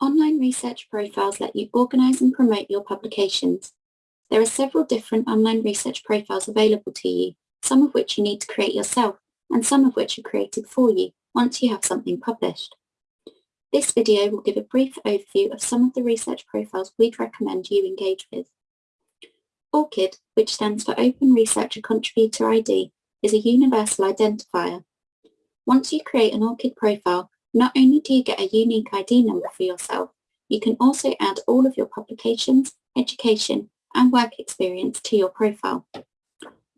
Online research profiles let you organise and promote your publications. There are several different online research profiles available to you, some of which you need to create yourself and some of which are created for you once you have something published. This video will give a brief overview of some of the research profiles we'd recommend you engage with. ORCID, which stands for Open Researcher Contributor ID, is a universal identifier. Once you create an ORCID profile, not only do you get a unique ID number for yourself, you can also add all of your publications, education and work experience to your profile.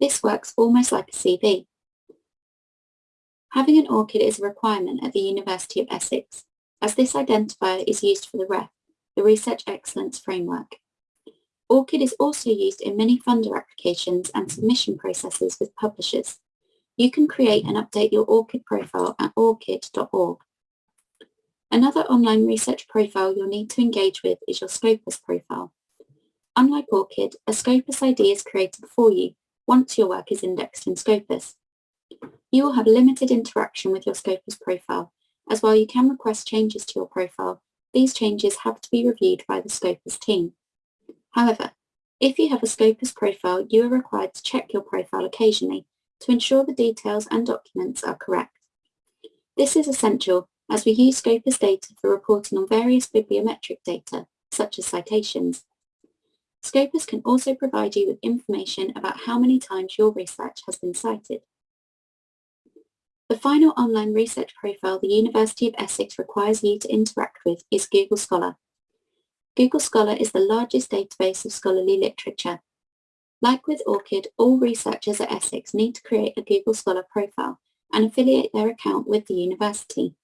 This works almost like a CV. Having an ORCID is a requirement at the University of Essex, as this identifier is used for the REF, the Research Excellence Framework. ORCID is also used in many funder applications and submission processes with publishers. You can create and update your ORCID profile at orcid.org. Another online research profile you'll need to engage with is your Scopus profile. Unlike ORCID, a Scopus ID is created for you once your work is indexed in Scopus. You will have limited interaction with your Scopus profile, as while you can request changes to your profile, these changes have to be reviewed by the Scopus team. However, if you have a Scopus profile, you are required to check your profile occasionally to ensure the details and documents are correct. This is essential as we use Scopus data for reporting on various bibliometric data, such as citations. Scopus can also provide you with information about how many times your research has been cited. The final online research profile the University of Essex requires you to interact with is Google Scholar. Google Scholar is the largest database of scholarly literature. Like with ORCID, all researchers at Essex need to create a Google Scholar profile and affiliate their account with the university.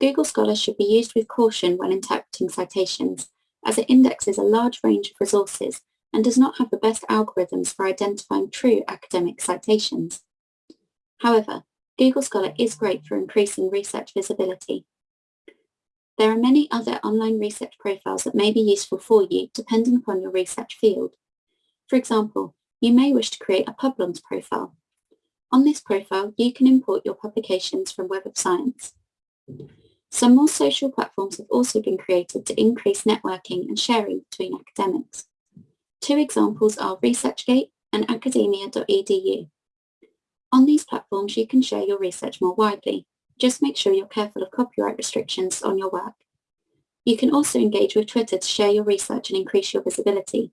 Google Scholar should be used with caution when interpreting citations, as it indexes a large range of resources and does not have the best algorithms for identifying true academic citations. However, Google Scholar is great for increasing research visibility. There are many other online research profiles that may be useful for you depending upon your research field. For example, you may wish to create a Publons profile. On this profile, you can import your publications from Web of Science. Some more social platforms have also been created to increase networking and sharing between academics. Two examples are ResearchGate and academia.edu. On these platforms, you can share your research more widely. Just make sure you're careful of copyright restrictions on your work. You can also engage with Twitter to share your research and increase your visibility.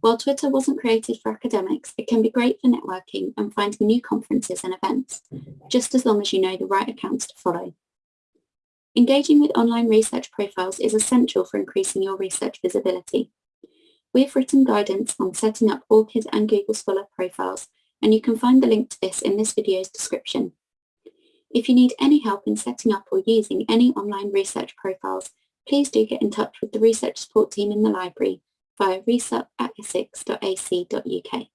While Twitter wasn't created for academics, it can be great for networking and finding new conferences and events, just as long as you know the right accounts to follow. Engaging with online research profiles is essential for increasing your research visibility. We have written guidance on setting up ORCID and Google Scholar profiles, and you can find the link to this in this video's description. If you need any help in setting up or using any online research profiles, please do get in touch with the research support team in the library via resup at essex.ac.uk.